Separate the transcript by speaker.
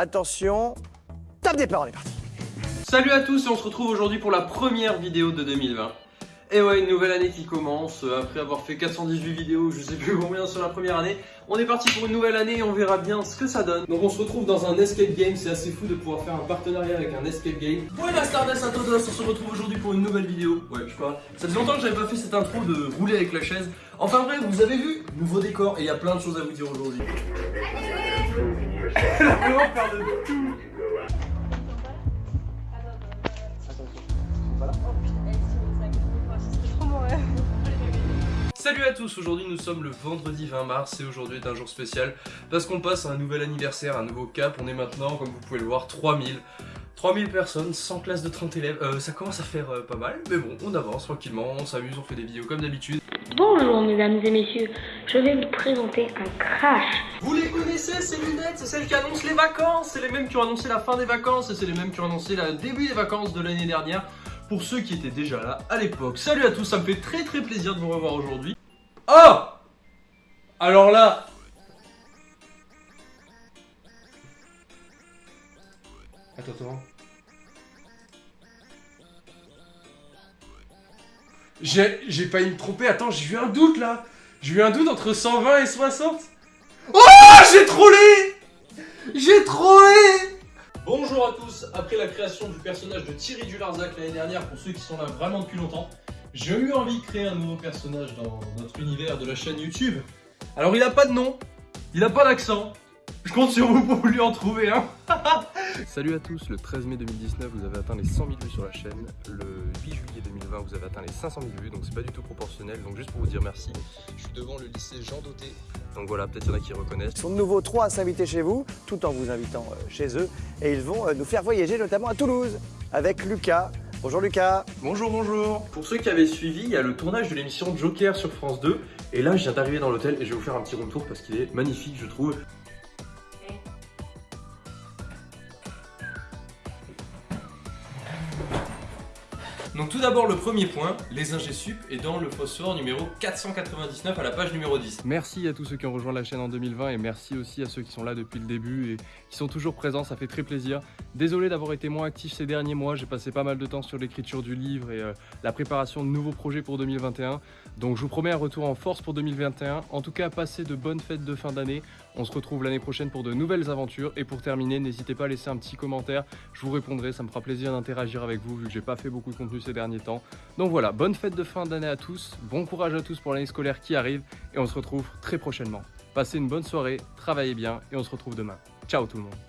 Speaker 1: Attention, top départ, on est parti.
Speaker 2: Salut à tous et on se retrouve aujourd'hui pour la première vidéo de 2020. Et ouais, une nouvelle année qui commence, après avoir fait 418 vidéos, je sais plus combien sur la première année. On est parti pour une nouvelle année et on verra bien ce que ça donne. Donc on se retrouve dans un escape game, c'est assez fou de pouvoir faire un partenariat avec un escape game. Buenas tardes à todos, on se retrouve aujourd'hui pour une nouvelle vidéo. Ouais, je crois. Ça fait longtemps que j'avais pas fait cette intro de rouler avec la chaise. Enfin bref, vous avez vu, nouveau décor et il y a plein de choses à vous dire aujourd'hui. Tout. Salut à tous, aujourd'hui nous sommes le vendredi 20 mars et aujourd'hui est un jour spécial parce qu'on passe à un nouvel anniversaire, un nouveau cap, on est maintenant comme vous pouvez le voir 3000 3000 personnes, 100 classes de 30 élèves, euh, ça commence à faire euh, pas mal, mais bon, on avance tranquillement, on s'amuse, on fait des vidéos comme d'habitude.
Speaker 3: Bonjour mesdames et messieurs, je vais vous présenter un crash.
Speaker 2: Vous les connaissez ces lunettes, c'est celles qui annoncent les vacances, c'est les mêmes qui ont annoncé la fin des vacances c'est les mêmes qui ont annoncé le début des vacances de l'année dernière pour ceux qui étaient déjà là à l'époque. Salut à tous, ça me fait très très plaisir de vous revoir aujourd'hui. Oh Alors là Attends, attends. J'ai failli me tromper, attends, j'ai eu un doute là. J'ai eu un doute entre 120 et 60 Oh J'ai trollé! J'ai trollé! Bonjour à tous, après la création du personnage de Thierry Dularzac l'année dernière, pour ceux qui sont là vraiment depuis longtemps, j'ai eu envie de créer un nouveau personnage dans notre univers de la chaîne YouTube. Alors il a pas de nom, il a pas d'accent, je compte sur vous pour lui en trouver un. Salut à tous, le 13 mai 2019 vous avez atteint les 100 000 vues sur la chaîne, le 8 juillet 2020 vous avez atteint les 500 000 vues donc c'est pas du tout proportionnel donc juste pour vous dire merci. Je suis devant le lycée Jean Doté donc voilà peut-être il y en a qui reconnaissent.
Speaker 1: Ils sont de nouveau trois à s'inviter chez vous tout en vous invitant euh, chez eux et ils vont euh, nous faire voyager notamment à Toulouse avec Lucas. Bonjour Lucas
Speaker 2: Bonjour, bonjour Pour ceux qui avaient suivi, il y a le tournage de l'émission Joker sur France 2 et là je viens d'arriver dans l'hôtel et je vais vous faire un petit retour parce qu'il est magnifique je trouve. Donc tout d'abord le premier point, les ingé sup est dans le phosphore numéro 499 à la page numéro 10. Merci à tous ceux qui ont rejoint la chaîne en 2020 et merci aussi à ceux qui sont là depuis le début et qui sont toujours présents, ça fait très plaisir. Désolé d'avoir été moins actif ces derniers mois, j'ai passé pas mal de temps sur l'écriture du livre et euh, la préparation de nouveaux projets pour 2021. Donc je vous promets un retour en force pour 2021. En tout cas, passez de bonnes fêtes de fin d'année. On se retrouve l'année prochaine pour de nouvelles aventures. Et pour terminer, n'hésitez pas à laisser un petit commentaire. Je vous répondrai, ça me fera plaisir d'interagir avec vous vu que j'ai pas fait beaucoup de contenu derniers temps. Donc voilà, bonne fête de fin d'année à tous. Bon courage à tous pour l'année scolaire qui arrive. Et on se retrouve très prochainement. Passez une bonne soirée, travaillez bien et on se retrouve demain. Ciao tout le monde